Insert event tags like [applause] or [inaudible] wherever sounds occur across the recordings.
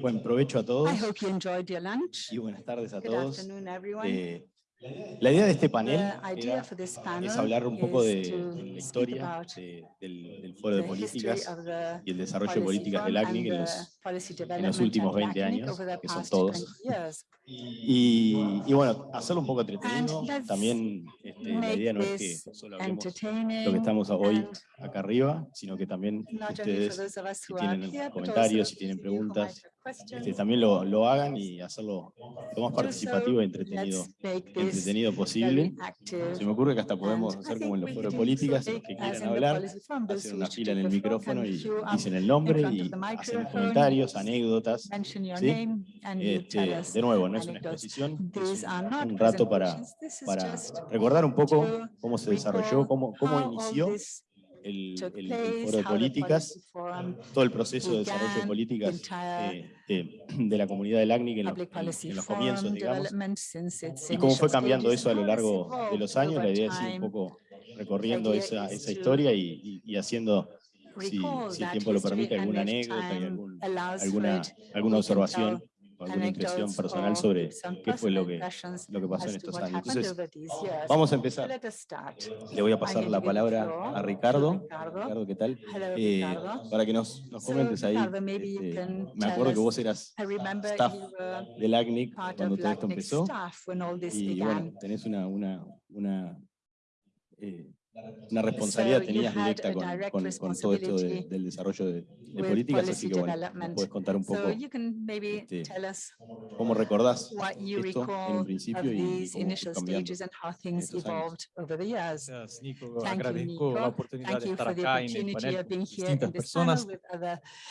Buen provecho a todos I hope you enjoyed your lunch. y buenas tardes a Good todos. afternoon, everyone. Eh, la idea de este panel The idea era- for this panel es hablar un poco de, is to de la historia de- del, del Foro de Políticas y el desarrollo de políticas del ACNIC en los, en los últimos at 20 LACNIC años, que son todos. 20 years. Y, y bueno, hacerlo un poco entretenido. También este, la idea no es que solo hablemos lo que estamos hoy acá arriba, sino que también ustedes si tienen comentarios, si tienen preguntas. Este, también lo, lo hagan y hacerlo lo más participativo e entretenido, entretenido posible. Se me ocurre que hasta podemos And I hacer como en los foros can políticas, los que quieran hablar, who una fila en el micrófono y dicen el nombre y hacen comentarios, anécdotas. ¿sí? Este, de nuevo, no es una exposición, es un, un rato para, para recordar un poco cómo se desarrolló, cómo, cómo inició el, el- el foro de políticas, forum, todo el proceso de desarrollo de políticas eh, de, de la comunidad del ACNIC en los, policy en los comienzos, digamos, y cómo fue cambiando eso a lo largo de los años. La idea es ir un poco recorriendo esa, esa to historia y, y- y haciendo, si, si el tiempo lo permite, alguna anécdota y algún- alguna, alguna observación alguna impresión personal sobre qué fue lo que, lo que pasó en estos años. Entonces, vamos a empezar. Le voy a pasar la palabra a Ricardo. Ricardo. ¿qué tal? Eh, para que nos, nos comentes ahí. Este, me acuerdo que vos eras staff del ACNIC cuando todo esto empezó. Y bueno, tenés una, una, una, eh, una responsabilidad, you tenías directa con, con, con todo esto de- del desarrollo de, de políticas, así que bueno, nos puedes contar un poco So you can maybe este, tell us cómo recordás what you esto en recall un principio y these cómo fue initial cambiando. stages and how things estos años. evolved over the years. Gracias, Nico. Agradezco la oportunidad Thank de estar acá en el panel con distintas personas.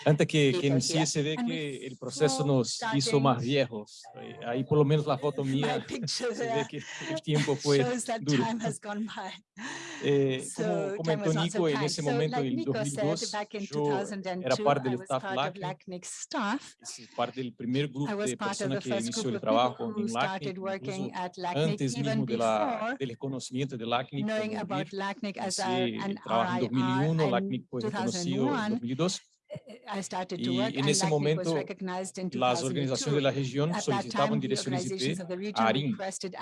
Antes que, que inicie, se ve que el proceso nos hizo más viejos. Eh, Ahí por lo menos la foto [laughs] mía se ve que el tiempo fue duro. [laughs] Eh, como comentou Nico, en ese momento, em 2002, yo era parte do staff LACNIC, parte do primeiro grupo de personas que inició el trabajo en LACNIC, antes mesmo do la, del conocimiento de LACNIC, trabajé em 2001, LACNIC foi reconocido em 2002, Y work en ese momento, las organizaciones de 2002. la región solicitaban direcciones IP a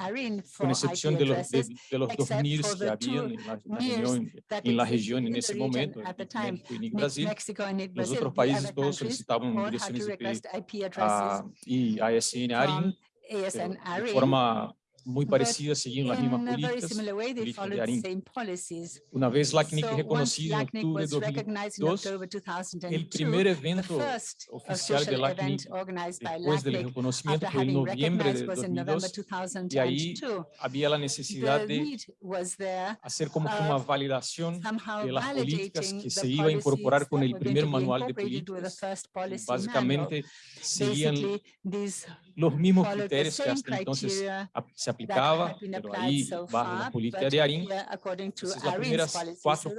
ARIN, con excepción de los, de, de los dos NIRs que habían en la, región, en la región en ese momento, at the NIC time. México y NIC Brasil. Mexico and NIC Los otros países todos solicitaban direcciones IP addresses a, y ASN ARIN, de ARIN. forma muy but parecida, seguían las mismas políticas. de ARIN. Una vez LACNIC So reconocido en octubre de was recognized in 2002, October el 2002, primer evento oficial de LACNIC después del reconocimiento fue en noviembre de was in November 2002 y ahí 2002. había la necesidad de hacer como que una validación de las políticas que se iba a incorporar con el primer manual de políticas. Básicamente seguían los mismos criterios que hasta entonces se aplicaba, pero ahí bajo la política de ARIN, Entonces, las primeras cuatro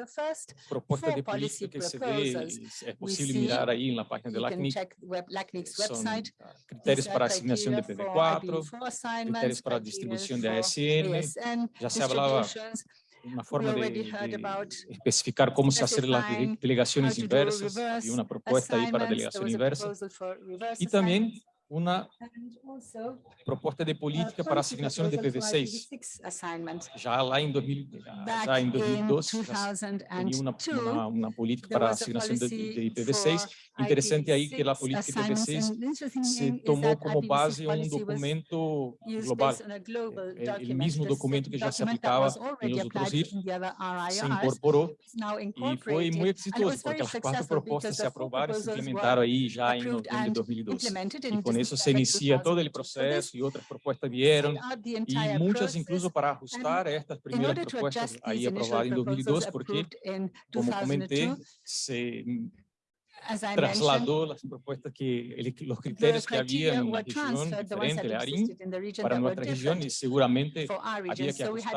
propuestas de política que se ve, es, posible mirar ahí en la página de LACNIC, LACNIC's son ah, criterios para asignación de criteria for PV4, IPv4 assignments, criterios para distribución de ASN, ya se hablaba una forma de, de especificar cómo se hacer las delegaciones inversas, había una propuesta ahí para delegación inversa, y también una and also propuesta de a política para policy asignación de proposal for PV6. IPv6 assignment. Já lá em 2000, já Back em in 2012, já se tenía una, 2002, una, una política there para was a asignación de, policy de IPv6. for Interesante aí que a IPv6 política de assignments, IPv6 and the interesting se thing is tomou that como IPv6 base um policy was documento used global, based on a global eh, el document. mismo This is a documento que já se document that aplicava was already nos outros applied RIR, in the other se RIRs, incorporou is now e foi incorporated, muito and it exitoso, was porque very as quatro successful propostas because se the four aprovaram e se proposals implementaram were aí já em approved novembro de and 2012. E com isso se inicia todo o 2002. So this processo e outras propostas vieram, set out the e entire muitas process. incluso para ajustar estas aí these initial aprovadas em 2002, proposals porque, como comentei, 2002, se trasladó las propuestas que el- los the criterios que había en la región transferred, the ones diferente, that el ARIN, existed in the region para that were nuestra región y different seguramente for our había region. que So we had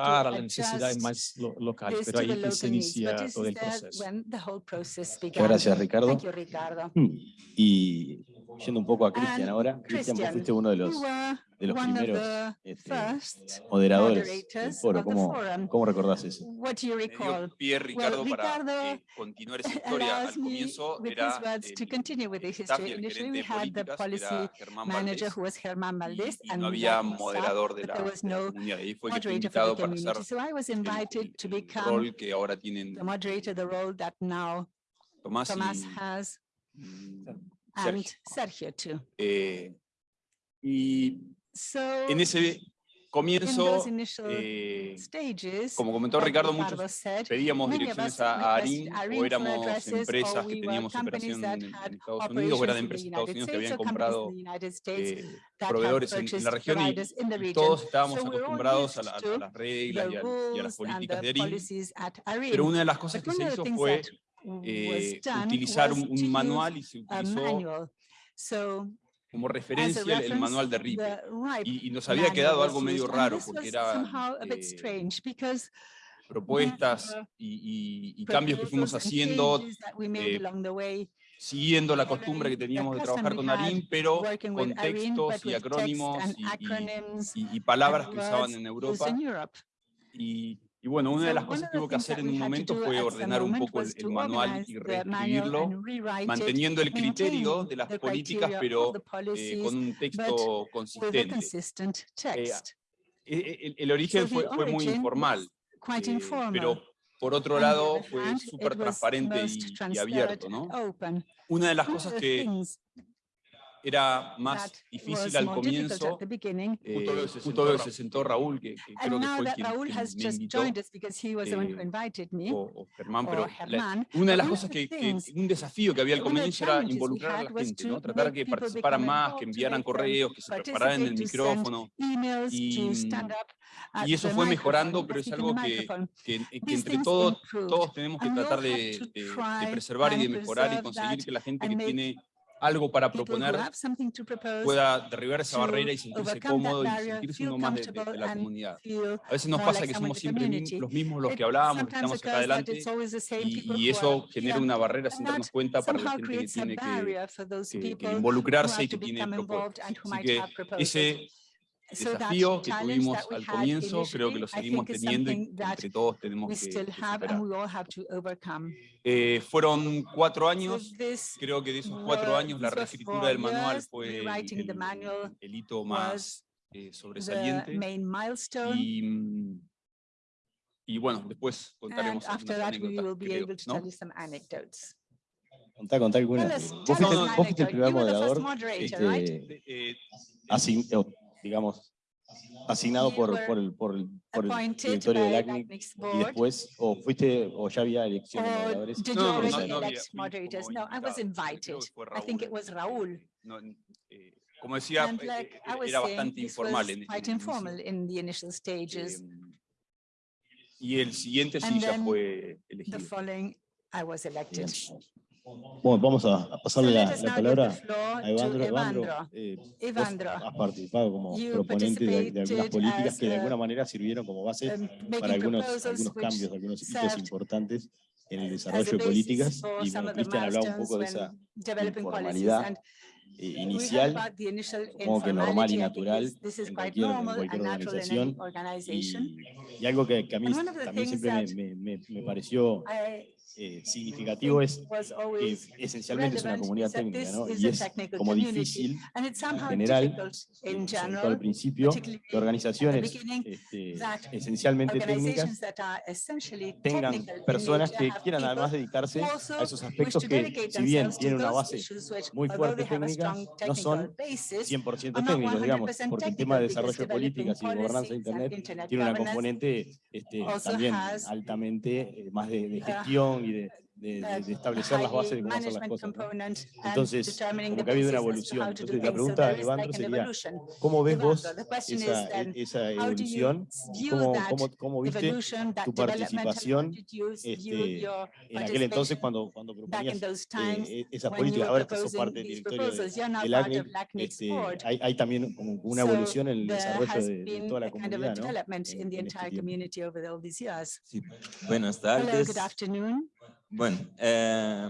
yendo un poco a Cristian ahora. Cristian, pues, vos fuiste uno de los, de los primeros este, moderadores del foro. ¿Cómo, ¿Cómo, recordás eso? Dio pie, Ricardo, para eh, continuar esa [laughs] historia. Al comienzo era eh, el gerente de políticas, era Germán Valdés, y, y no había moderador de la, de la comunidad. Ahí fue que invitado para hacer el, el rol que ahora tienen Tomás has mm, and Sergio, too. Eh, y so, en ese comienzo, eh, stages, como comentó Ricardo, muchos said, pedíamos direcciones a ARIN o éramos empresas que teníamos operación en, Estados Unidos o eran empresas de Estados Unidos que habían comprado eh, proveedores en, en, la región y, todos estábamos so acostumbrados a, la, a, las reglas y a, y a, las políticas de ARIN. Pero una de las cosas que se hizo fue eh, utilizar un, un, manual y se utilizó como referencia el manual de Ripe. Y, y, nos había quedado algo medio raro porque era eh, propuestas y, y, y, cambios que fuimos haciendo eh, siguiendo la costumbre que teníamos de trabajar con Arim, pero con textos y acrónimos y, palabras que usaban en Europa. Y y bueno, una de las cosas que hubo que hacer en un momento fue ordenar un poco el, el manual y reescribirlo, manteniendo el criterio de las políticas, pero eh, con un texto consistente. Eh, e, e, el, el, origen fue, fue muy informal, eh, pero por otro lado fue súper transparente y, y, abierto. ¿no? Una de las cosas que era más difícil al comienzo, eh, justo, lo se, se sentó Raúl, que, que creo que fue quien, Raúl quien me invitó, eh, o, o, Germán, pero la, una de las cosas que, que, un desafío que había al comienzo era involucrar a la gente, ¿no? tratar que participaran más, que enviaran correos, que se prepararan en el micrófono, y, y eso fue mejorando, pero es algo que, que, que entre todos, todos tenemos que tratar de, de, de preservar y de mejorar y conseguir que la gente que tiene algo para proponer, pueda derribar esa barrera y sentirse cómodo y sentirse uno más de, la comunidad. A veces nos pasa que somos siempre los mismos los que hablábamos, que estamos acá adelante, y, eso genera una barrera sin darnos cuenta para la gente que tiene que, involucrarse y que tiene propuestas. Que ese desafío que tuvimos al comienzo, creo que lo seguimos teniendo y entre todos tenemos que, superar. Eh, fueron cuatro años, creo que de esos cuatro años la reescritura del manual fue el, el hito más eh, sobresaliente y, y, bueno, después contaremos algunas anécdotas, creo, ¿no? Contá, contá algunas. Vos fuiste, el primer moderador. Este, eh, oh, digamos, asignado por, el, directorio y después, o fuiste, o ya había elección de moderadores. No, I was invited. I think it was Raúl. Eh, como decía, eh, eh, bastante informal. Quite informal in the initial stages. Em, el siguiente fue elegido. The following, I was elected. Bueno, vamos a pasarle la, la palabra a Evandro. Evandro, eh, Evandro has participado como proponente de, de, algunas políticas que de alguna manera sirvieron como base para algunos, algunos cambios, algunos hitos importantes en el desarrollo de políticas. Y bueno, Cristian hablaba un poco de esa informalidad eh, inicial, como que normal y natural en cualquier, en cualquier organización. Y, y, algo que, que a mí también siempre me, me, me, me pareció eh, significativo es que eh, esencialmente es una comunidad técnica, ¿no? Y es como difícil en eh, general, al principio, que organizaciones este, esencialmente técnicas tengan personas que quieran además dedicarse a esos aspectos que, si bien tienen una base muy fuerte técnica, no son 100% técnicos, digamos, porque el tema de desarrollo de políticas y de gobernanza de Internet tiene una componente este, también altamente eh, más de, de gestión y you this. de, de establecer las bases de cómo hacer las cosas. ¿no? Entonces, como que ha habido una evolución. Entonces, la pregunta, Evandro, sería, ¿cómo ves vos esa, e, esa evolución? ¿Cómo, cómo, cómo viste tu participación este, en aquel entonces cuando, cuando proponías eh, e, esas políticas? Ahora que sos parte del directorio del ACNIC, este, hay, hay, también como una evolución en el desarrollo de, de toda la comunidad, ¿no? En, en este Sí. Buenas tardes. Hello, good afternoon. Bueno, eh,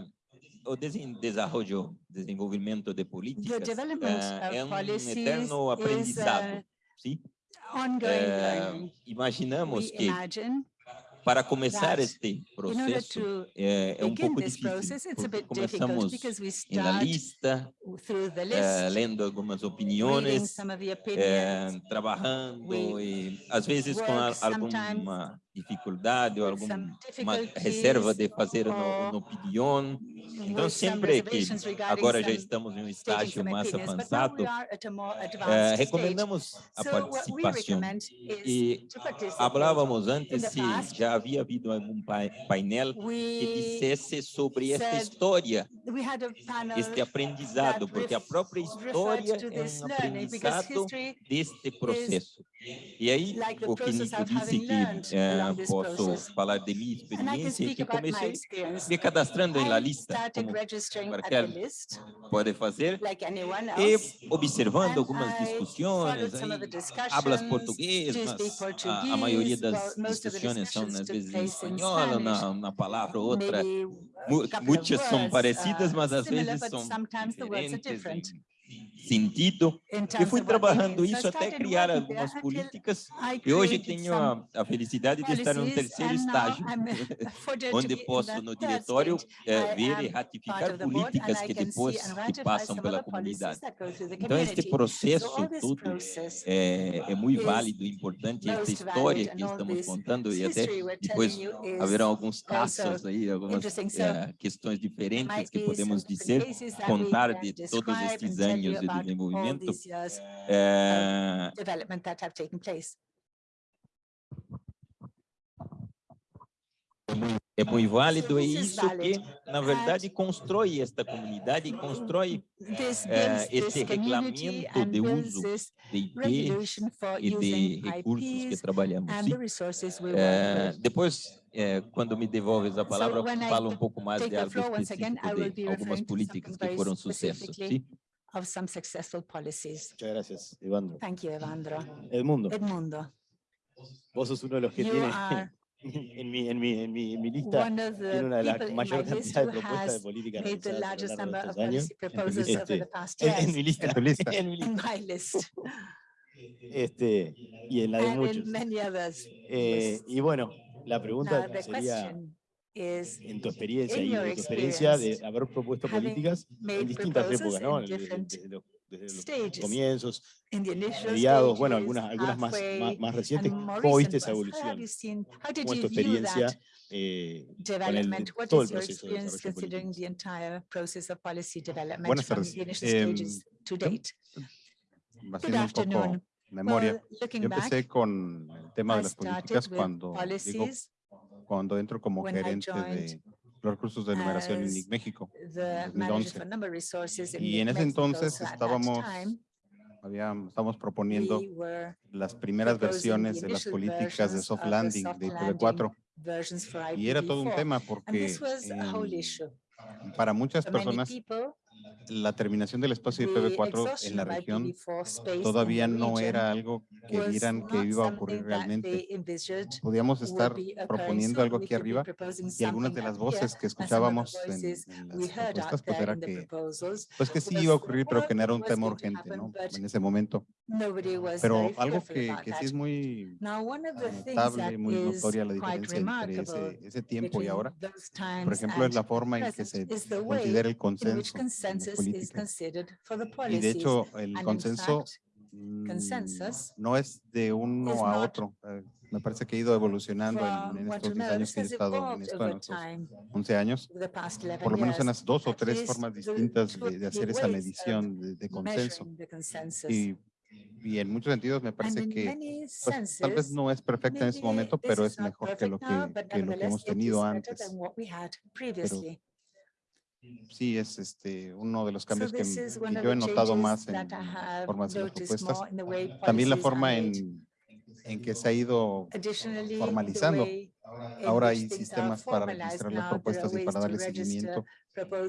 o desen- desarrollo, desenvolvimento de políticas development ah, of é um policies eterno is, aprendizado, uh, sim? Ongoing Eh, learning. imaginamos We que imagine para começar that este in order processo to é, é um begin pouco this difícil, process, it's a porque bit difficult começamos because we em la start lista, through the eh, list, lendo algumas reading opiniões, some of the eh, opinions, trabalhando We e às vezes com a- work sometimes alguma dificuldade ou with alguma some uma difficulties reserva de fazer uma, or uma opinião. Então with some sempre que reservations regarding agora já some estamos em um stating estágio some mais opinions, but now avançado, we are at a more eh, advanced stage. recomendamos a So what we participação. recommend is E to participate. Falávamos In antes the se past, já havia havido algum pai- painel que We, dissesse sobre esta said história, we had a panel este aprendizado, that porque a ref- própria referred história to é this um learning because aprendizado history deste processo. E aí, like the o que process Nico of disse having que learned eh, posso falar de minha experiência? que comecei me cadastrando na lista, como qualquer pode fazer, e observando algumas discussões, aí, hablas português, mas a, a, maioria das discussões são às vezes em espanhol, na, palavra ou outra, muitas são parecidas, mas às vezes são diferentes sentido. Eu fui trabalhando isso até criar algumas políticas e hoje tenho a, a felicidade de estar [laughs] no terceiro estágio, onde posso no diretório é, ver e ratificar políticas que depois que passam pela comunidade. Então, este processo todo é, é muito válido e importante, esta história que estamos contando e até depois haverão alguns casos aí, algumas é, questões diferentes que podemos dizer, contar de todos estes anos de about all desenvolvimento. these years Eh, development that have taken place. É muito válido e this is isso que, valid. na verdade, constrói esta comunidade e constrói This eh, builds esse this community regulamento and de builds uso this de IP regulation for e de using recursos que IPs trabalhamos. and sim. the resources we Eh, work with. depois, eh, quando me devolves a palavra, eu when I falo um pouco mais take de the algo floor once again, específico I will be de algumas referring to políticas something que very foram sucesso. specifically. sim? Of some successful policies. Muchas gracias, Evandro. Thank you, Evandro. Edmundo, Edmundo, vos sos uno de los que you tiene are [laughs] en mi, en mi, en mi, en mi lista, one of tiene the una de las people in my mayor cantidad de propuestas de política made the realizadas a lo largest largo de number of estos años. policy proposals over Este, the past [laughs] En, mi lista. En tu lista. [laughs] en mi in lista. Este, y en la de and muchos. in many others. Eh, y bueno, la pregunta sería, question is en tu experiencia y de tu experiencia de haber propuesto políticas en distintas épocas, ¿no? Desde, los, comienzos, mediados, bueno, algunas, algunas más, más, más recientes. ¿Cómo viste esa evolución? ¿Cómo es tu experiencia eh, con el, todo el proceso de experience desarrollo considering político? the entire process of policy development Buenas tardes. the initial Em? Haciendo un poco memoria. Yo empecé con el tema de las políticas cuando, policies, cuando entro como when gerente de los recursos de numeración en México. the 2011. manager for number resources in Y en ese entonces estábamos, habíamos, estamos proponiendo we las primeras versiones de las políticas de soft landing soft de landing IPv4 versions for y era todo un IPv4. tema porque issue. para muchas personas la terminación del espacio the IPv4 en la región IPv4 space in todavía no era algo que vieran que iba a ocurrir realmente. Podíamos estar proponiendo algo aquí arriba y algunas de las voces que escuchábamos en, las propuestas pues era que pues que sí iba a ocurrir pero que no era un tema urgente ¿no? en ese momento pero algo que, que sí es muy notable muy notoria la diferencia entre ese, ese tiempo y ahora por ejemplo es la forma en que se considera el consenso consensus is considered for the y de policies. hecho el And consenso fact, mm, consensus no es de uno a otro eh, me parece que ha ido evolucionando en, en estos to 10 another, años que he estado en esto, en estos time, 11 años over the past 11 por lo menos unas dos o tres formas distintas de, de hacer esa medición de, de consenso. Y, y en muchos sentidos me parece que pues, tal vez no es perfecta en este momento, pero es mejor que lo que, que lo que hemos tenido antes. than Sí, es este uno de los So cambios que, is que of yo he notado más en las have formas de las propuestas. También la forma en, en que se ha ido formalizando. Ahora hay sistemas para registrar las propuestas y para darle seguimiento.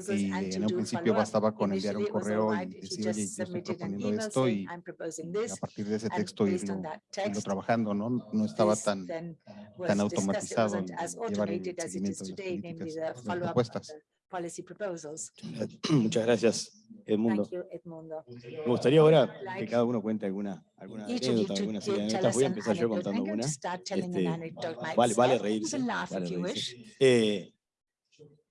Y en un principio bastaba con enviar un correo y decir, oye, yo estoy proponiendo esto y a partir de ese texto irlo, irlo trabajando, ¿no? No estaba this tan, then tan was discussed. It automatizado wasn't en as policy proposals. [clears throat] Muchas gracias, Edmundo. Thank you, Edmundo. Me gustaría ahora que cada uno cuente alguna, alguna anécdota, algunas anécdotas. Voy a empezar yo contando una. Este, vale, vale reírse. Vale reírse. Eh,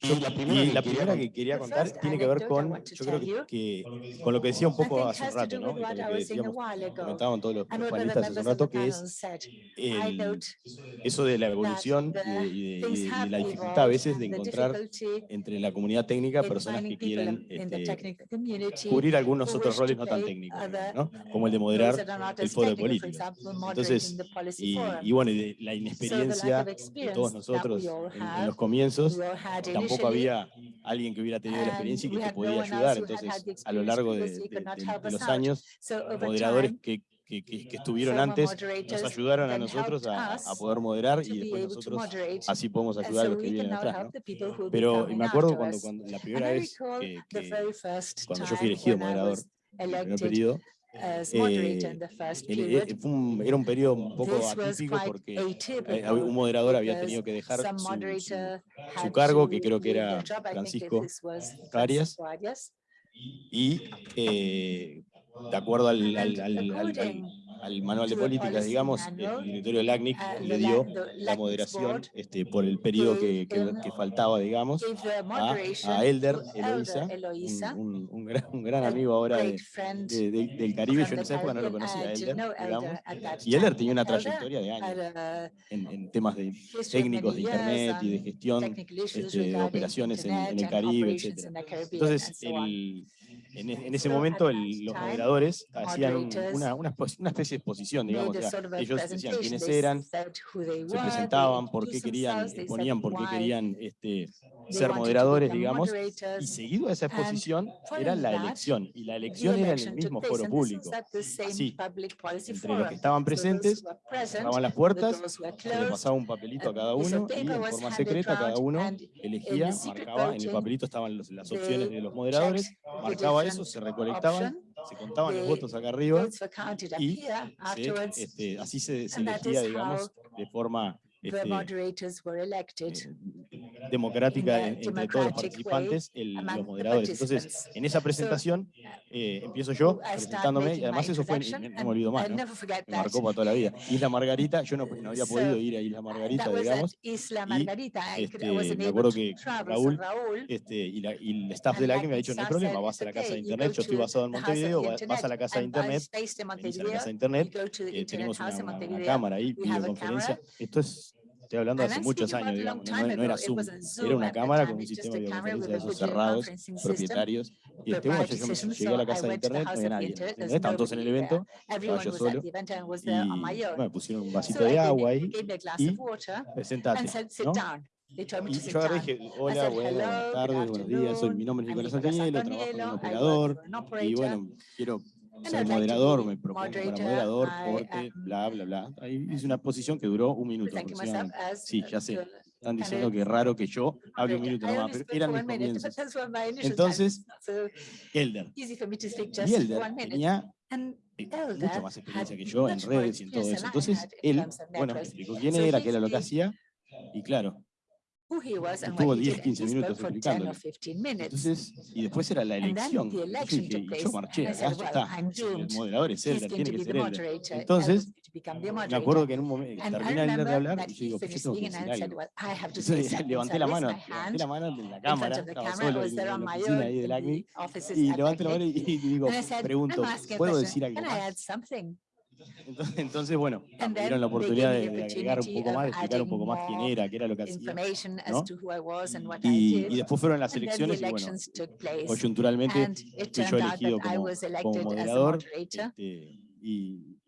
yo, la primera, y la primera que quería contar tiene que ver con, yo creo que, que, con lo que decía un poco hace un rato, ¿no? Y con lo que decíamos, comentaban todos los, los panelistas hace un rato, que es el, eso de la evolución y de, y de, la dificultad a veces de encontrar entre la comunidad técnica personas que quieren este, cubrir algunos otros roles no tan técnicos, ¿no? Como el de moderar el foro de política. Entonces, y, y bueno, de la inexperiencia de todos nosotros en, en los comienzos, tampoco había alguien que hubiera tenido la experiencia y que te podía ayudar. Entonces, a lo largo de, de, de, de los años, moderadores que, que, que, que, estuvieron antes nos ayudaron a nosotros a, a, poder moderar y después nosotros así podemos ayudar a los que vienen atrás. ¿no? Pero me acuerdo cuando, cuando la primera vez que, cuando yo fui elegido moderador, en eh, el primer periodo, eh, eh, fue un, era un periodo un poco atípico porque eh, un moderador había tenido que dejar su, su, su cargo, que creo que era Francisco Arias, y eh, de acuerdo al, al al manual de políticas, digamos, el directorio del le dio la moderación este, por el periodo que, que, que faltaba, digamos, a, a Elder, Eloisa, un, un, un, gran, un, gran, amigo ahora de, de, de, del Caribe, yo en esa época no lo conocía, Elder, digamos, y Elder tenía una trayectoria de años en, en temas de técnicos de Internet y de gestión este, de operaciones en, en el Caribe, etc. Entonces, el, en, e, ese momento los moderadores hacían una, especie de exposición, digamos, o ellos decían quiénes eran, se presentaban, por qué querían, ponían por qué querían este, ser moderadores, digamos, y seguido a esa exposición era la elección, y la elección era en el mismo foro público. Sí, entre los que estaban presentes, cerraban las puertas, se les pasaba un papelito a cada uno, y en forma secreta cada uno elegía, marcaba, en el papelito estaban las opciones de los moderadores, marcaba eso, se recolectaban, se contaban los votos acá arriba, y este, así se, se elegía, digamos, de forma este, democrática entre todos los participantes, el, los moderadores. Entonces, en esa presentación eh, empiezo yo presentándome, y además eso fue, no me olvido más, ¿no? me marcó para toda la vida. Isla Margarita, yo no, no había podido ir a Isla Margarita, digamos, y este, me acuerdo que Raúl este, y, la, y, el staff de la que me ha dicho, no hay problema, vas a la casa de internet, yo estoy basado en Montevideo, vas a la casa de internet, la casa de internet, tenemos una, cámara ahí, videoconferencia, esto es Estoy hablando hace muchos años, digamos, no, era Zoom, era una cámara con un sistema de videoconferencia de esos cerrados, propietarios, y este cuando yo, yo llegué a la casa de internet no había nadie, estaban todos en el evento, estaba yo solo, me pusieron un vasito de agua ahí, y sentate, ¿no? Y yo agarré dije, hola, buenas, tardes, buenos días, soy, mi nombre es Nicolás Antonello, trabajo en un operador, y bueno, quiero ser moderador, me propongo para moderador, corte, bla, bla, bla. Ahí hice una posición que duró un minuto aproximadamente. Sí, ya sé. Están diciendo que es raro que yo hable un minuto nomás, pero eran mis comienzos. Entonces, Elder. Y Elder tenía eh, mucho más experiencia que yo en redes y en todo eso. Entonces, él, bueno, me explicó quién era, qué era lo que hacía, y claro, Estuvo 10, 15 minutos explicando. Entonces, y después era la elección. Dije, y yo marché, acá ya está. El moderador es él, tiene que ser él. Entonces, me acuerdo que en un momento terminé de hablar y yo digo, pues yo tengo que decir algo. Entonces levanté la mano, levanté la mano de la cámara, estaba solo en la oficina ahí del y levanté la mano y digo, pregunto, ¿puedo decir algo más? Entonces, bueno, me dieron la oportunidad de, de, agregar un poco más, de explicar un poco más quién era, qué era lo que hacía. ¿no? Y, después fueron las elecciones y bueno, coyunturalmente fui yo elegido como, como moderador. Este, y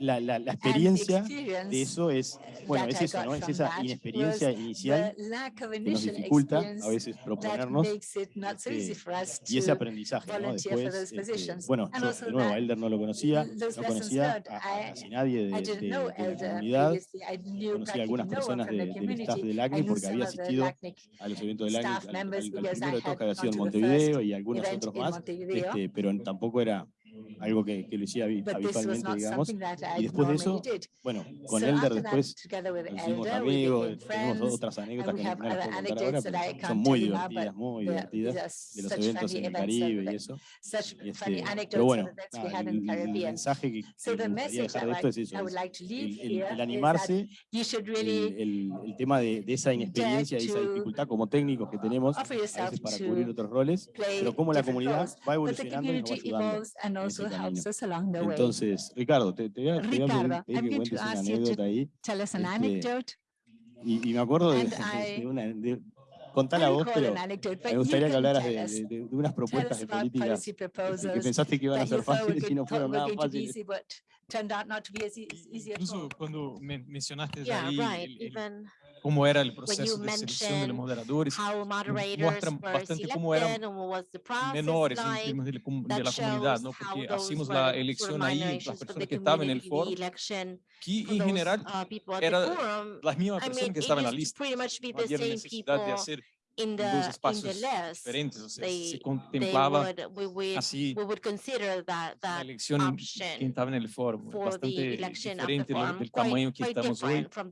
la, la, la experiencia de eso es, bueno, that es eso, ¿no? Es esa inexperiencia inicial que nos dificulta a veces proponernos makes it not so easy este, for us y ese to aprendizaje, ¿no? volunteer for Después, those este, positions. bueno, And yo also de nuevo a that Elder no lo conocía, those no lessons conocía learned, a, a I- casi nadie de, algo que, que lo hacía habitualmente, digamos. Y después de eso, bueno, con Elder después nos hicimos amigos, tenemos otras anécdotas que no las puedo contar ahora, pero son muy divertidas, muy divertidas, de los eventos en el Caribe y eso. Este, pero bueno, nada, el, el, mensaje que, que me gustaría dejar de esto es eso, es el, el, el, animarse, el, tema de, de, esa inexperiencia y esa dificultad como técnicos que tenemos a veces para cubrir otros roles, pero cómo la comunidad va evolucionando y nos va ayudando helps us along the way. Entonces, Ricardo, te, voy a, Ricardo, te ahí. Tell us an este, anecdote. Y, me acuerdo de, [laughs] una... De, a pero me gustaría que hablaras de, unas propuestas de que pensaste que iban a ser fáciles y no fueron nada. Incluso cuando mencionaste ahí cómo era el proceso de selección de los moderadores, muestran bastante cómo eran menores en términos de, de la comunidad, ¿no? porque hacíamos la elección ahí, las personas que estaban en el foro, que en general eran las mismas personas que estaban en la lista, no había necesidad de hacer in the, dos in the diferentes, o they, se contemplava would, we would, así we would consider that, that que estava no el bastante diferente do tamanho que estamos hoje. E the, from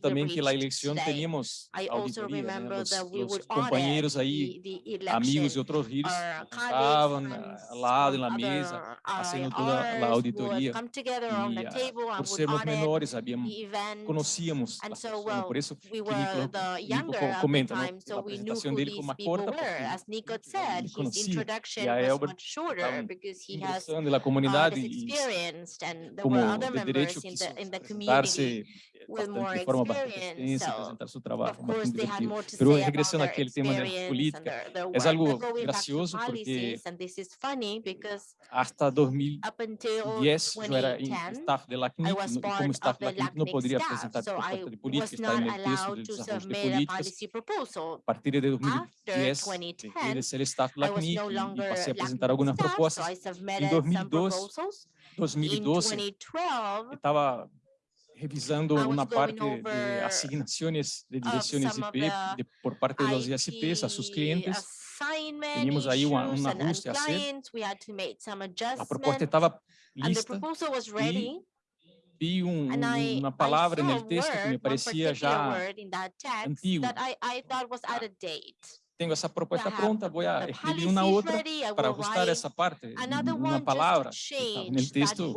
também me que na eleição teníamos auditoría, ¿no? los, the, the amigos de outros giros, estavam né, lá lado mesa, fazendo toda a auditoria, Y por sermos menores, sabíamos, conocíamos, so, né, well, por eso, we comenta, time, so we knew who these people were. As Nicot said, his introduction was much shorter because he has uh, this experience, and there were other members in the, in the community with more experience. So, of course, they had more to say about their experience and their, their work. É algo gracioso porque hasta 2010 eu era staff de LACNIC so I was not allowed to de desarrollo de políticas. a partir de 2010, ele ser staff LACNIC e passei a apresentar algumas propostas. Em 2012, 2012 estava revisando uma parte de asignações de direções IP de, por parte dos ISPs a seus clientes. Tínhamos aí uma, um ajuste a ser. A proposta estava lista e vi um, um, uma palavra no texto que me parecia já antigo. Ah, tenho essa proposta pronta, vou escrever uma outra para ajustar essa parte, uma palavra no texto,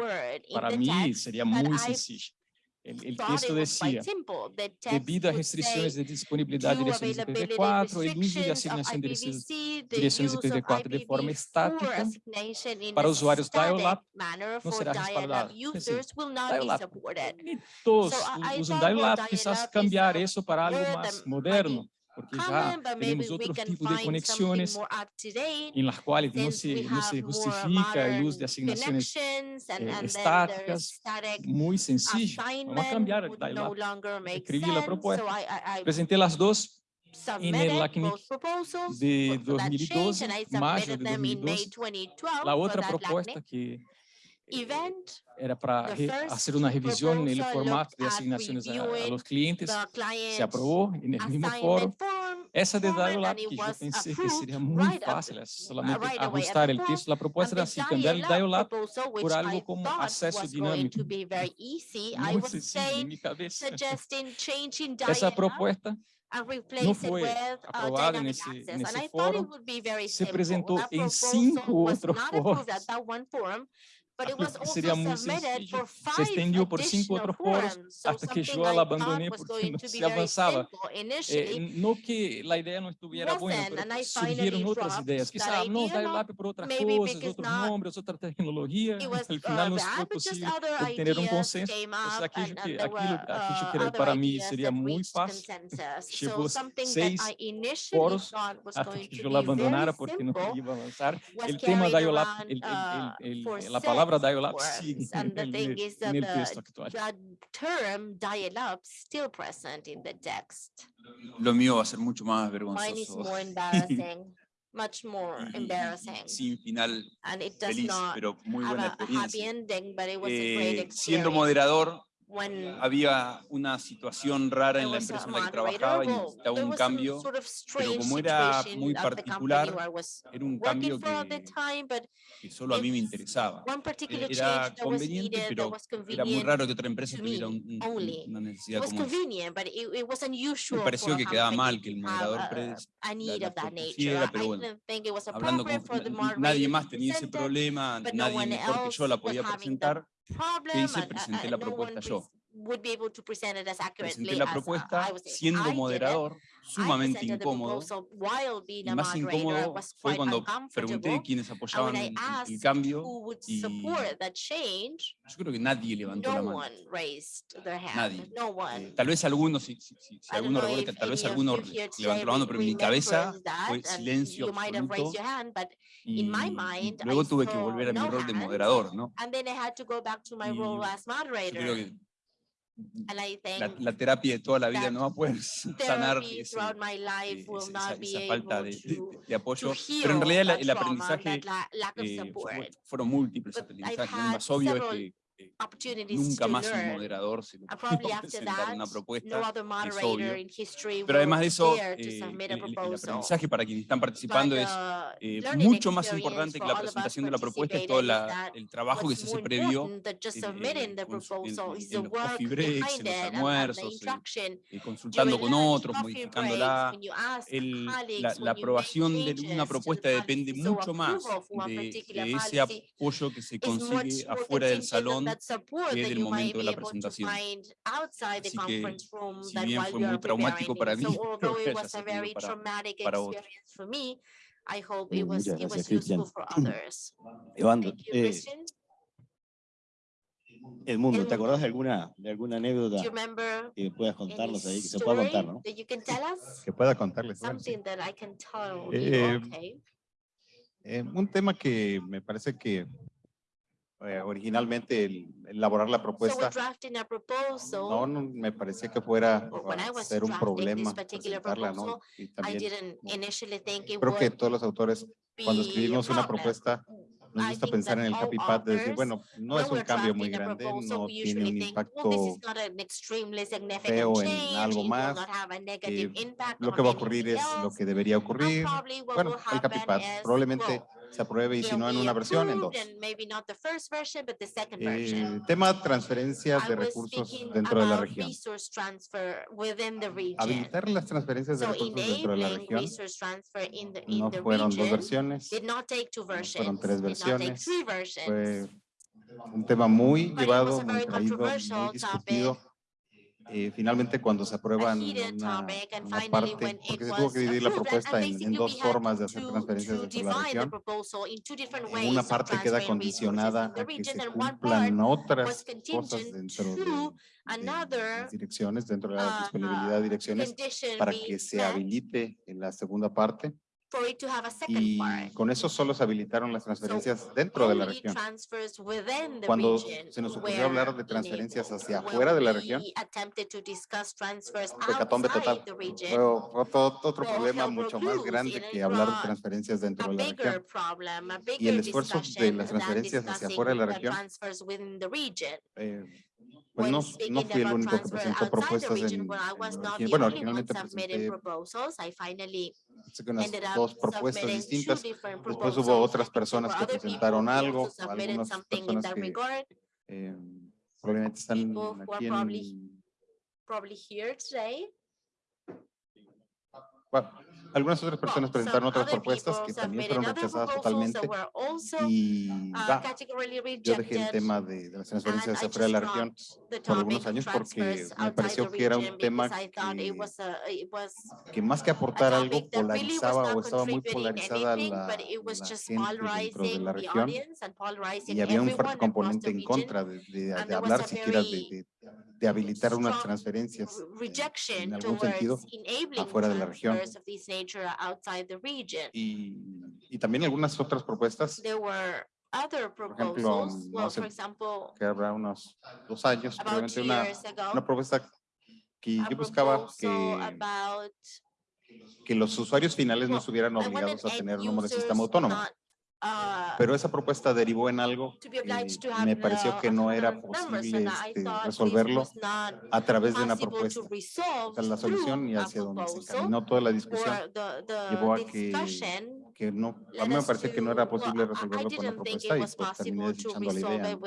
para mim seria muito sencilla. Ele el que devido a restrições de disponibilidade de direções IPv4, e uso de asignação de direções IPv4 de forma estática para usuários dial-up não será respaldado. Dial-up, todos usam dial-up, quizás cambiar isso para algo mais moderno, porque ya tenemos otros tipos de conexiones en las cuales no se, no se justifica el uso de asignaciones eh, estáticas, muy sencillo. Vamos a cambiar el timeline. Escribí la propuesta, presenté las dos en el LACNIC de 2012, mayo de 2012. La otra propuesta que era para fazer uma revisão né, no formato de assinações a, a los clientes. Se aprovou no mesmo mismo foro. Essa de lá que eu pensei que seria muito fácil, é solamente right ajustar o texto. A proposta era assim, cambiar o lá por algo como acesso dinâmico. [laughs] Muito sencillo em minha cabeça. [laughs] Essa proposta não foi aprovada nesse, nesse fórum, se apresentou em cinco outros fóruns, seria muito suicídio se estendeu por cinco outros foros até que eu a abandonei porque não se avançava. É, que a ideia não estivesse boa, surgiram outras ideias. Quizá não dar o lápis para outras coisas, outros nomes, outra tecnologia. No final não foi possível obter um consenso. Aquilo que, aquilo, aquilo para mim seria muito fácil. Chegou seis foros até que eu abandonara porque não queria avançar. O tema da IOLAP, a palavra palabra dial-up sigue en el, en el texto actual. Lo mío va a ser mucho más vergonzoso. [laughs] much more embarrassing. Sin final and it does feliz, not pero muy buena have ending, but it was a great. Eh, siendo moderador, había una situación rara en la empresa en la que trabajaba y necesitaba un cambio, pero como era muy particular, era un cambio que, que solo a mí me interesaba. Era conveniente, pero era muy raro que otra empresa tuviera un, una necesidad como esa. Me pareció que quedaba mal que el moderador predeciera, pero bueno, hablando con nadie más tenía ese problema, nadie mejor que yo la podía presentar, y se presenté la propuesta yo would be able to present it as accurately la propuesta as, uh, siendo I moderador, sumamente incómodo. Y más incómodo fue cuando pregunté quiénes apoyaban el, cambio yo creo que nadie levantó no la mano. Nadie. No eh, tal vez algunos, si, si, si alguno recuerda, tal vez alguno levantó la mano, pero en mi cabeza fue silencio. Hand, y luego I tuve que volver a mi rol de moderador, ¿no? la, la, terapia de toda la vida no va a poder sanar ese, life, esa, esa, falta de, de, de, apoyo, pero en realidad el, aprendizaje eh, fueron, múltiples aprendizajes, el más obvio es que eh, nunca más un moderador se puede presentar una propuesta, no es obvio. Pero además de eso, eh, el, el, aprendizaje para quienes están participando es eh, mucho más importante que la presentación de la propuesta, es todo la, el trabajo que se hace previo en, en, en, los coffee breaks, en los almuerzos, eh, consultando con otros, modificándola. El, la, la aprobación de una propuesta depende mucho más de, de ese apoyo que se consigue afuera del salón desde el momento de la presentación. Así que, si bien fue muy traumático para mí, espero [laughs] que para, para otros. I hope it mm, was, it was useful for others. [clears throat] Evandro, you, eh, el mundo, ¿te acordás de alguna, de alguna anécdota que puedas contarnos ahí? Que se pueda contar, ¿no? Que pueda contarles. Eh, eh, un tema que me parece que eh, originalmente el, elaborar la propuesta, so no, no, me parecía que fuera ser un problema presentarla, ¿no? Y también, creo que todos los autores, cuando escribimos una propuesta, nos gusta pensar en el capipad de decir, bueno, no es un cambio muy grande, no tiene un impacto feo en algo más, eh, lo que va a ocurrir es lo que debería ocurrir. Bueno, el capipad probablemente se apruebe y si no en una versión, en dos. El eh, tema transferencias de ah, recursos dentro de la región. Habilitar las transferencias de recursos dentro de la región no fueron dos versiones, no fueron tres versiones, fue un tema muy llevado, muy traído, muy discutido eh, finalmente cuando se aprueban una, una parte, porque se tuvo que dividir la [laughs] propuesta en, en dos formas de hacer transferencias de la región, en una parte queda condicionada a que se cumplan otras cosas dentro de, de las direcciones, dentro de la disponibilidad de direcciones, para que se habilite en la segunda parte for it to have a second y part. con eso solo se habilitaron las transferencias so, dentro de la región. Cuando se nos ocurrió hablar de transferencias hacia afuera de la región, fue catombe total. Fue otro, problema mucho más grande que hablar de transferencias dentro de la región. Y el esfuerzo de las transferencias hacia afuera de la región eh, pues no, no fui el único que presentó propuestas en, en, bueno, finalmente pues, este presenté unas dos propuestas distintas. Después hubo otras personas que presentaron algo, eh, probablemente están aquí probably here today algunas otras personas presentaron otras propuestas que también fueron rechazadas totalmente y yo dejé el tema de, de las transferencias de fuera de la región por algunos años porque me pareció que era un tema que, más que aportar algo polarizaba o estaba muy polarizada la, la gente dentro de la región y había un fuerte componente en contra de hablar siquiera de de habilitar unas transferencias en algún sentido afuera de la región. Y, y también algunas otras propuestas other proposals. Por ejemplo, well, hace, for example, que habrá unos dos años, probablemente una, ago, una, propuesta que yo buscaba que, about, que los usuarios finales well, no estuvieran obligados a tener un número de sistema autónomo. Pero esa propuesta derivó en algo y me pareció que no era posible este, resolverlo a través de una propuesta. La solución y hacia donde se caminó toda la discusión llevó a que, que no, a mí me pareció que no era posible resolverlo con la propuesta y pues terminé desechando la idea.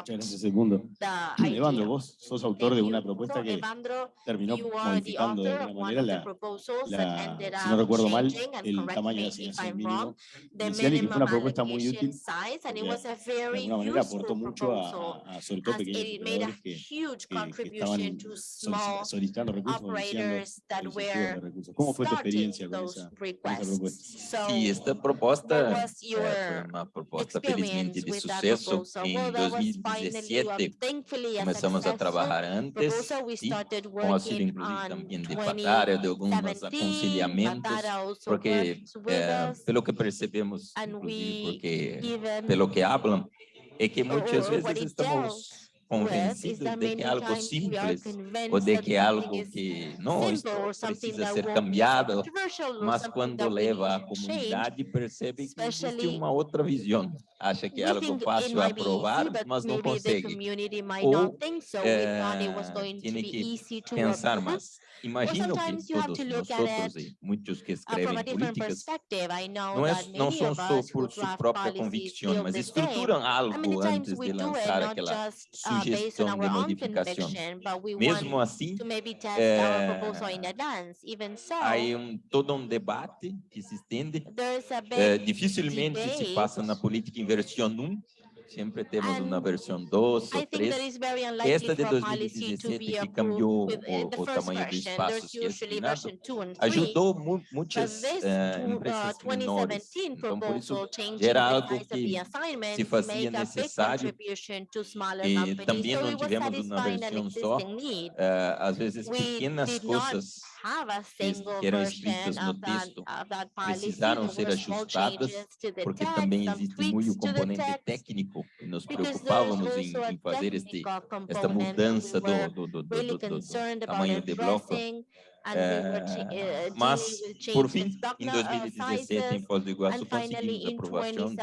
Muchas gracias, Segundo. [clears throat] Evandro, vos sos autor de una propuesta que terminó modificando de una manera la, la si no recuerdo mal, el tamaño Unidos en el mínimo. una propuesta muy a, a sobre todo pequeños ¿Cómo fue esta propuesta fue una propuesta felizmente de suceso en 2017. Começamos a trabalhar antes, sí, inclusive de de alguns aconselhamentos, porque eh, pelo que percebemos, inclusive, porque, pelo que hablan, é que muitas vezes estamos convencido de que é algo simples ou de que é algo que não precisa ser cambiado, mas quando leva à comunidade percebe que existe uma outra visão. Acha que é algo fácil aprovar, mas não consegue. Ou é, tem eh, que pensar mais. Imagino que todos nós muitos que escrevem políticas não, é, não são só por sua própria convicção, mas estruturam algo antes de lançar aquela sugestão de modificações. Mesmo assim, é, há um, todo um debate que se estende, é, dificilmente se passa na política inversão 1, Sempre temos uma versão 2 ou 3. Esta de 2017 que cambió o, o tamanho do espaço que é ajudou mu muitas eh, uh, empresas menores. Então, por isso, era algo que se fazia necessário e também não tivemos uma versão só. Uh, às vezes, pequenas coisas que eram escritas no texto precisaram ser ajustadas, porque também existe muito componente técnico e nos preocupávamos em, em fazer este, esta mudança do, do, do, do, do tamanho de bloco. É, mas, por fim, em 2017, em Foz do Iguaçu, conseguimos a aprovação do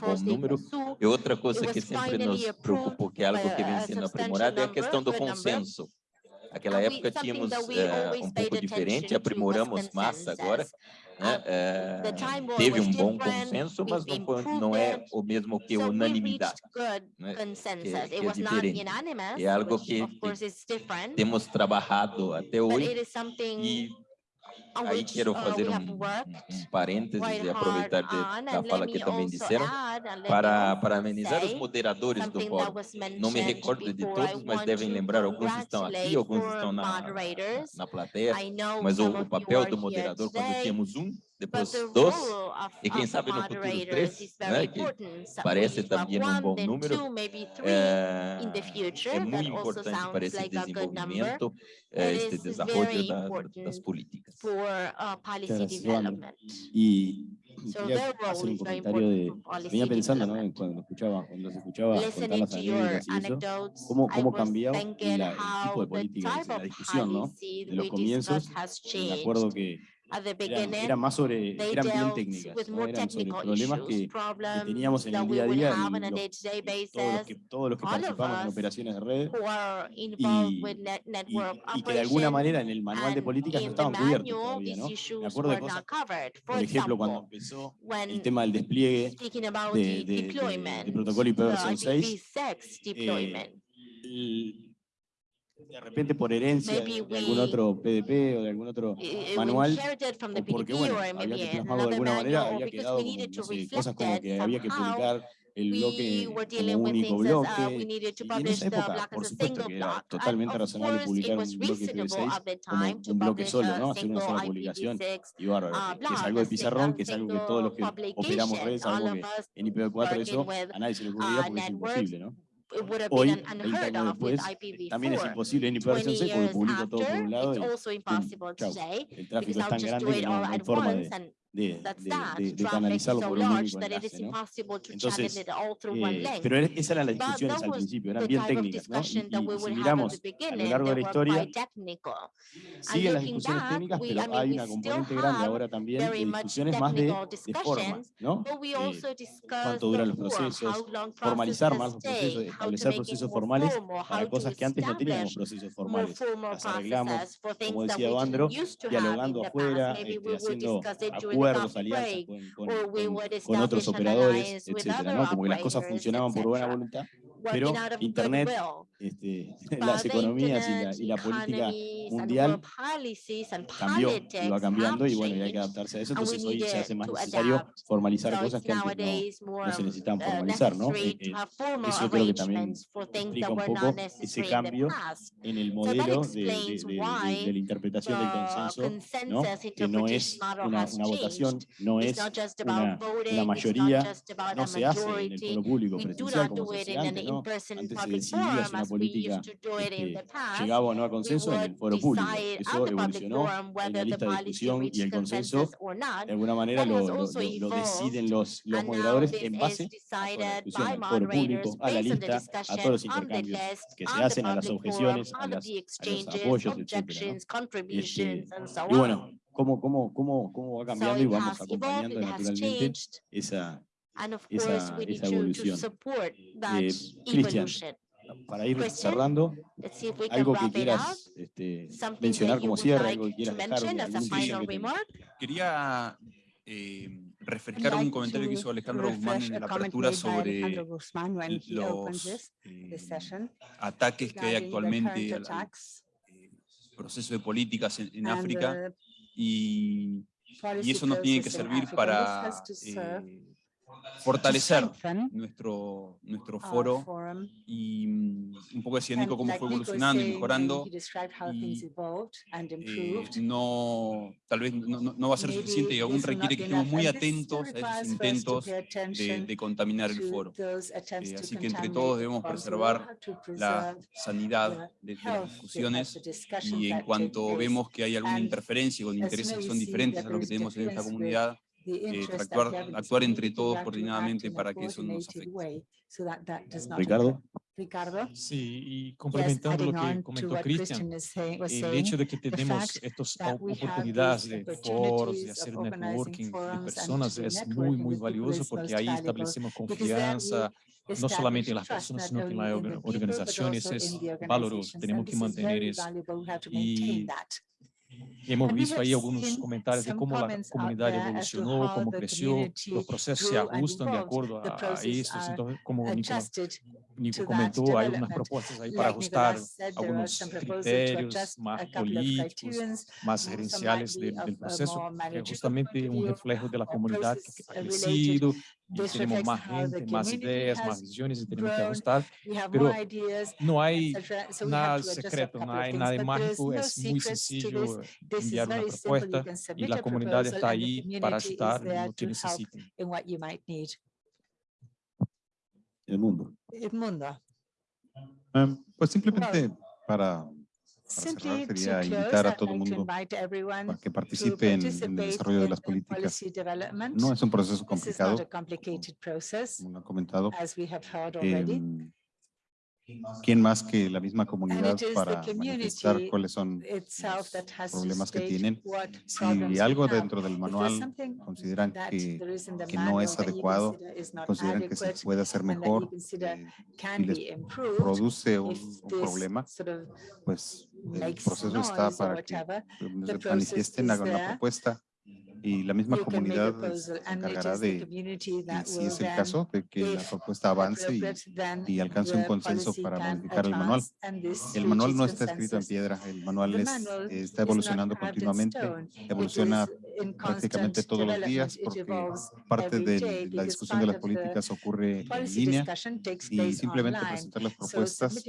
bom número. E outra coisa que sempre nos preocupou, que é algo que vem sendo aprimorado, é a questão do consenso. Naquela época tínhamos uh, um pouco diferente, aprimoramos massa agora. Né? Uh, teve um bom consenso, mas não, foi, não é o mesmo que unanimidade, né? que, que é diferente. É algo que temos trabalhado até hoje e Aí quero fazer um, um parênteses e aproveitar de, da fala que também disseram. para amenizar os moderadores do fórum. Não me recordo de todos, mas devem lembrar, alguns estão aqui, alguns estão na, na plateia, mas o, o papel do moderador, quando temos um, depois dos, e quem sabe no futuro três, né, que parece também um bom número, é, ah, muito importante para esse desenvolvimento, eh, este desenvolvimento da, das políticas. E quería hacer un comentario de, venía pensando, ¿no? Cuando escuchaba, cuando se escuchaba contar las anécdotas y eso, cómo, cómo cambió el tipo de política, la discusión, ¿no? De los comienzos, me acuerdo que At the beginning, eran, eran, más sobre, eran bien técnicas, ¿no? eran sobre problemas que, que, teníamos en el día a día y los, todos, los que, todos los que participamos en operaciones de red y, y, y, que de alguna manera en el manual de políticas no estaban cubiertos todavía, ¿no? Me acuerdo de cosas, por ejemplo, cuando empezó el tema del despliegue de, de, de, de protocolo IPv6, eh, de repente por herencia de, algún otro PDP o de algún otro manual, porque bueno, había que plasmarlo de alguna manera, había quedado como, cosas como que había que publicar el bloque como único bloque, y en esa época, por supuesto que era totalmente razonable publicar un bloque PB6 como un bloque solo, ¿no? Hacer una sola publicación, y bárbaro, que es algo de pizarrón, que es algo que todos los que operamos redes, algo que en IPv4 eso a nadie se le ocurría porque es imposible, ¿no? hoy el daño después también es imposible en hiperversión lo publico todo por un lado el tráfico es grande que de, de, de, canalizar los volúmenes en enlace, ¿no? Entonces, eh, pero esas eran las discusiones al principio, eran bien técnicas, ¿no? Y, y si miramos a lo largo de la historia, siguen las discusiones técnicas, pero hay una componente grande ahora también de discusiones más de, de forma, ¿no? Eh, cuánto duran los procesos, formalizar más los procesos, establecer procesos formales para cosas que antes no teníamos procesos formales. Las arreglamos, como decía Andro, dialogando afuera, este, haciendo acuerdos, alianzas con, con, con, otros operadores, etcétera, ¿no? Como que las cosas funcionaban por buena voluntad, pero Internet, este, [laughs] las economías y la, y la política mundial cambió, iba cambiando y bueno, y hay que adaptarse a eso, entonces hoy se hace más necesario formalizar cosas que antes no, no se necesitan formalizar, ¿no? Eh, eh, eso creo que también explica un poco ese cambio en el modelo de, la interpretación del consenso, que no es una, votación, no es una, una, mayoría, no se hace en el pueblo público presencial como antes, ¿no? Antes se decidía si una política este, llegaba o no a consenso en el foro servicio público. Eso evolucionó en la lista de discusión y el consenso, de alguna manera lo, lo, lo deciden los, los moderadores en base a la discusión público, a la lista, a todos los intercambios que se hacen, a las objeciones, a, las, a los apoyos, etc. ¿no? Este, y bueno, cómo, cómo, cómo, cómo va cambiando y vamos acompañando naturalmente esa, esa, esa evolución. Eh, eh, Cristian, para ir cerrando, este, algo que quieras mencionar como cierre, algo que quieras dejar. Quería eh, refrescar un comentario que hizo Alejandro Guzmán en la apertura sobre los eh, ataques que hay actualmente al, eh, proceso de políticas en, África y, y, eso nos tiene que servir para fortalecer nuestro, nuestro foro y mm, un poco decía Nico cómo fue evolucionando y mejorando. Y, eh, no, tal vez no, no, va a ser suficiente y aún requiere que estemos muy atentos a esos intentos de, de contaminar el foro. Eh, así que entre todos debemos preservar la sanidad de, de las discusiones y en cuanto vemos que hay alguna interferencia con intereses que son diferentes a lo que tenemos en esta comunidad, eh, actuar, actuar, entre todos coordinadamente para que eso no nos afecte. Ricardo. Ricardo. Sí, y complementando lo que comentó Cristian, eh, el hecho de que tenemos estas oportunidades de foros, de hacer networking de personas es muy, muy valioso porque ahí establecemos confianza, no solamente en las personas, sino que en las organizaciones es valoroso. Tenemos que mantener eso. Y hemos visto ahí algunos comentarios de cómo la comunidad evolucionó, cómo creció, los procesos se ajustan de acuerdo a, a estos. Entonces, como Nico comentó, hay unas propuestas ahí para ajustar algunos criterios más políticos, más gerenciales del, del proceso, que es justamente un reflejo de la comunidad que ha crecido, temos mais gente, mais ideias, mais visões e temos que ajustar, mas não há nada secreto, não há nada mágico, tipo, é muito sencillo enviar uma propuesta e a comunidade está aí para ajudar, no que necesiten. Edmundo. Edmundo. Um, pues simplemente para Simply cerrar, sería invitar a todo el mundo para que participe en, el desarrollo de las políticas. No es un proceso complicado, como han comentado. Eh, ¿Quién más que la misma comunidad para manifestar cuáles son los problemas que tienen? Si algo dentro del manual consideran que, que no es adecuado, consideran que se puede hacer mejor, eh, y les produce un, un problema, pues el proceso está para que manifiesten, hagan una propuesta y la misma comunidad se encargará de, si es el caso, de que la propuesta avance y, y alcance un consenso para modificar el manual. El manual no está escrito en piedra, el manual es, eh, está evolucionando continuamente, evoluciona prácticamente todos los días porque parte de la discusión de las políticas ocurre en línea y simplemente presentar las propuestas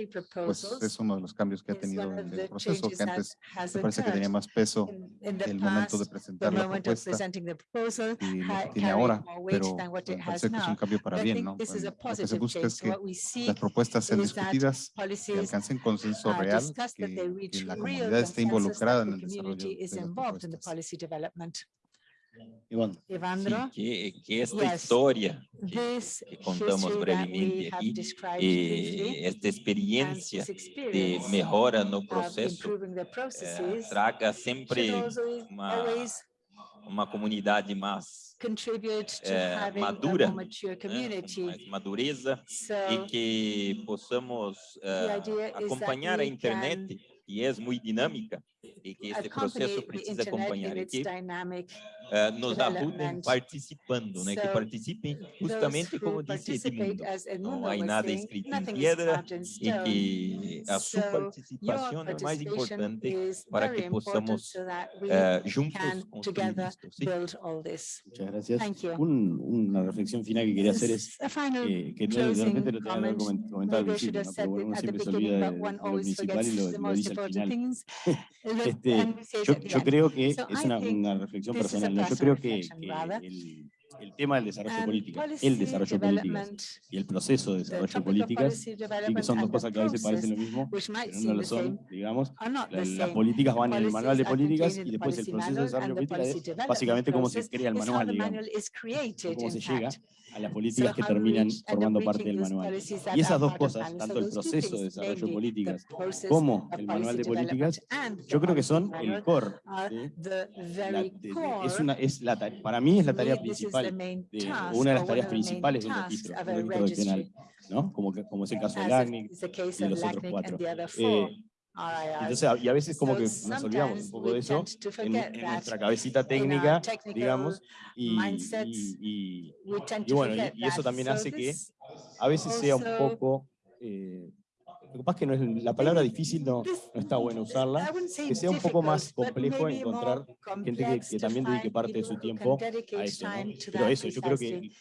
pues es uno de los cambios que ha tenido en el proceso, que antes me parece que tenía más peso el momento de presentar la propuesta propuesta presenting the proposal y lo que tiene ahora, more weight pero than what me it has parece que es un now. cambio para bien, think ¿no? this is a Lo que se positive busca change. es que what we see las propuestas sean is that discutidas y policies alcancen consenso are real, discussed, that que, they reach que la real comunidad esté consensus, involucrada en the el desarrollo community is de las involved in the propuestas. policy development. Iván, Evandro, que, que esta Yes. historia this que contamos brevemente we have aquí, eh, esta experiencia this de experience mejora no of processo improving the eh, processes traga also uma, always uma comunidade mais contribute to eh, having madura, a more mature né, com community. mais madureza So e que possamos eh, idea is that acompanhar a we internet, que é muito dinâmica, e que este accompany processo the precisa internet acompanhar, in e its que eh, nos ajudem development. participando, né? que So, participem those justamente who como disse Edmundo, não há nada escrito em piedra e que a sua So, participação é mais participation importante para que important possamos eh, juntos construir together isto. ¿sí? build all this. muchas gracias. Thank you. Un- una reflexión final que quería hacer es A final eh, que no, de repente lo tenía que haber comment. comen- comentado al principio, ¿no? pero bueno, uno siempre se olvida de, de lo principal y lo, lo dice al final. [laughs] Este, Yo, yo creo que So es una, una reflexión personal. Yo creo que, que el, el tema del desarrollo And político, el desarrollo político y el proceso de the desarrollo policy sí que son dos cosas que a veces parecen process, lo mismo, pero no lo son, digamos. Las políticas van en el manual de políticas y después el proceso de desarrollo and the política policy es básicamente cómo se crea el manual, digamos, cómo se llega a las políticas que terminan formando parte del manual. Y esas dos cosas, tanto el proceso de things, desarrollo the políticas process como el manual de políticas, yo creo que son el core. de- de- core. es una, es la, para mí es la tarea the principal, de- task una de las tareas principales de un registro, un registro regional, ¿no? Como, que, como es el caso del as ACNIC. is the case y los otros LACNIC cuatro. Eh. Entonces, y a veces como que nos olvidamos un poco de eso en, nuestra cabecita técnica, digamos, y, bueno, y- eso también hace que a veces sea un poco... eh, lo que pasa es que no es, la palabra difícil no, no está bueno usarla, que sea un poco más complejo encontrar gente que, también dedique parte de su tiempo a eso, ¿no? Pero eso, yo creo que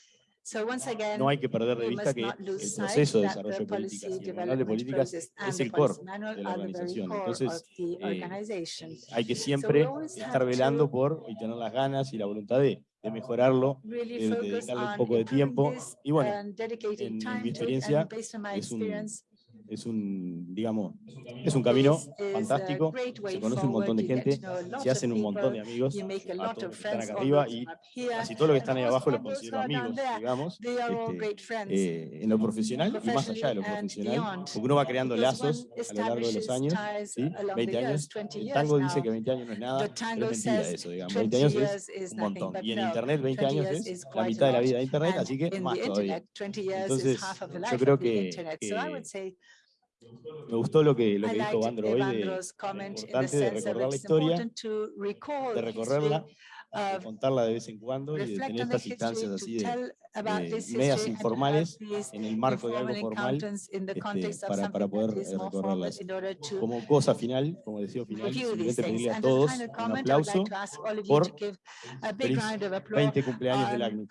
no hay que perder de vista que el proceso de desarrollo de políticas el manual de políticas es el core de la organización. Entonces, eh, hay que siempre estar velando por y tener las ganas y la voluntad de, de mejorarlo de- dedicarle un poco de tiempo. Y bueno, mi experiencia, es un- es un, digamos, es un camino. fantástico, se conoce un montón de gente, se hacen un montón de amigos, a todos los que están acá arriba y casi todos los que están ahí abajo los considero amigos, digamos, este, eh, en lo profesional y más allá de lo profesional, porque uno va creando lazos a lo largo de los años, ¿sí? along 20 the years, años, 20 el tango dice que 20 años no es nada, pero tango es mentira eso, digamos, 20 20 años es un montón, y en internet 20 20 años es la mitad de la vida de internet, así que más todavía. internet, 20 years Entonces, yo creo que- que Me gustó lo que, lo que dijo Vandro hoy de, importante de recordar la historia, de recorrerla, de contarla de vez en cuando y de tener on the estas instancias así de, de medias informales en el marco de algo formal este, para, para poder recorrerlas. Como cosa final, como deseo final, simplemente pedirle a todos un aplauso por to give a big feliz round of applause 20 cumpleaños del on